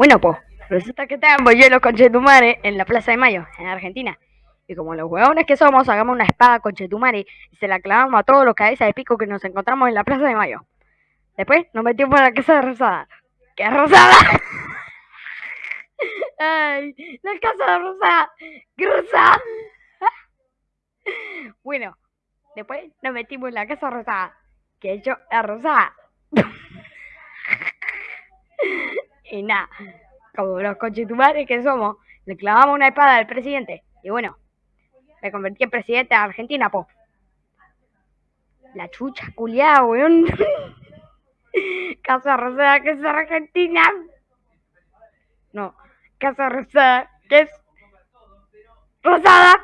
Bueno, pues, resulta que estábamos yo y los conchetumares en la Plaza de Mayo, en Argentina. Y como los huevones que somos, hagamos una espada conchetumare y se la clavamos a todos los cabezas de pico que nos encontramos en la Plaza de Mayo. Después nos metimos en la casa de Rosada. ¿Qué Rosada? Ay, la casa de Rosada. ¡Qué Rosada! Bueno, después nos metimos en la casa rosada. Que hecho es rosada. Y nada, como los conchetumares que somos, le clavamos una espada al presidente. Y bueno, me convertí en presidente de Argentina, po. La chucha culiada, weón. Casa Rosada, que es Argentina. No, Casa Rosada, que es Rosada.